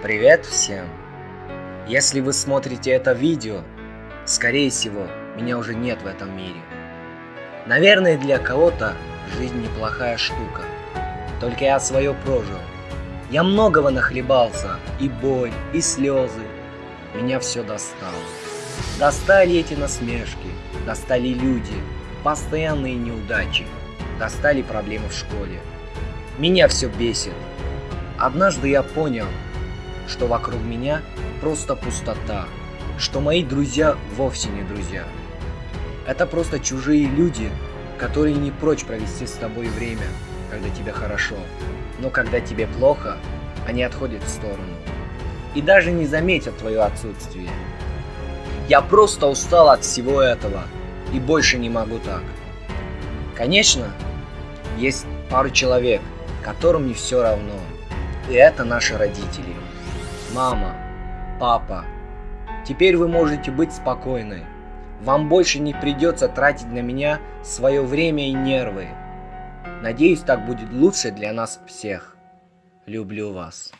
Привет всем! Если вы смотрите это видео, скорее всего, меня уже нет в этом мире. Наверное, для кого-то жизнь неплохая штука. Только я свое прожил. Я многого нахлебался, и боль, и слезы. Меня все достало. Достали эти насмешки, достали люди, постоянные неудачи, достали проблемы в школе. Меня все бесит. Однажды я понял, что вокруг меня просто пустота, что мои друзья вовсе не друзья. Это просто чужие люди, которые не прочь провести с тобой время, когда тебе хорошо, но когда тебе плохо, они отходят в сторону и даже не заметят твое отсутствие. Я просто устал от всего этого и больше не могу так. Конечно, есть пару человек, которым не все равно, и это наши родители. Мама, папа, теперь вы можете быть спокойны. Вам больше не придется тратить на меня свое время и нервы. Надеюсь, так будет лучше для нас всех. Люблю вас.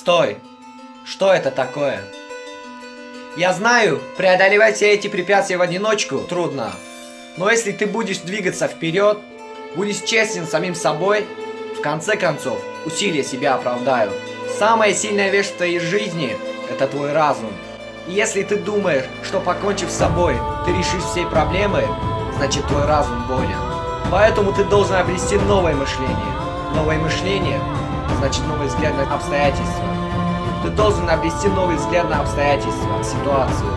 Стой! Что это такое? Я знаю, преодолевать все эти препятствия в одиночку трудно. Но если ты будешь двигаться вперед, будешь честен самим собой, в конце концов, усилия себя оправдают. Самая сильная вещь в твоей жизни – это твой разум. И если ты думаешь, что покончив с собой, ты решишь все проблемы, значит твой разум болен. Поэтому ты должен обрести новое мышление. Новое мышление значит новый взгляд на обстоятельства. Ты должен обрести новый взгляд на обстоятельства, ситуацию.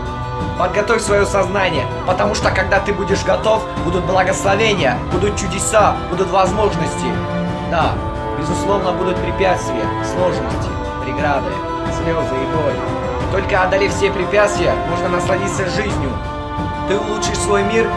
Подготовь свое сознание, потому что когда ты будешь готов, будут благословения, будут чудеса, будут возможности. Да, безусловно, будут препятствия, сложности, преграды, слезы и боль. Только одолев все препятствия, можно насладиться жизнью. Ты улучшишь свой мир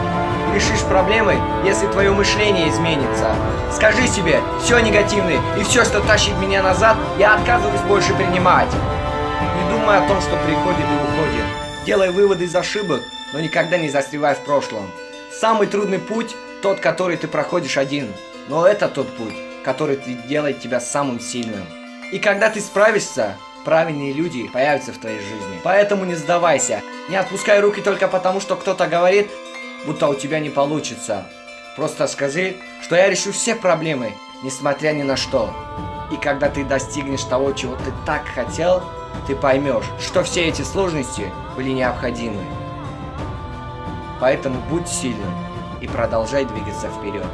решишь проблемы, если твое мышление изменится. Скажи себе, все негативное и все, что тащит меня назад, я отказываюсь больше принимать. Не думай о том, что приходит и уходит. Делай выводы из ошибок, но никогда не застревай в прошлом. Самый трудный путь – тот, который ты проходишь один. Но это тот путь, который делает тебя самым сильным. И когда ты справишься, правильные люди появятся в твоей жизни. Поэтому не сдавайся. Не отпускай руки только потому, что кто-то говорит, будто у тебя не получится. Просто скажи, что я решу все проблемы, несмотря ни на что. И когда ты достигнешь того, чего ты так хотел, ты поймешь, что все эти сложности были необходимы. Поэтому будь сильным и продолжай двигаться вперед.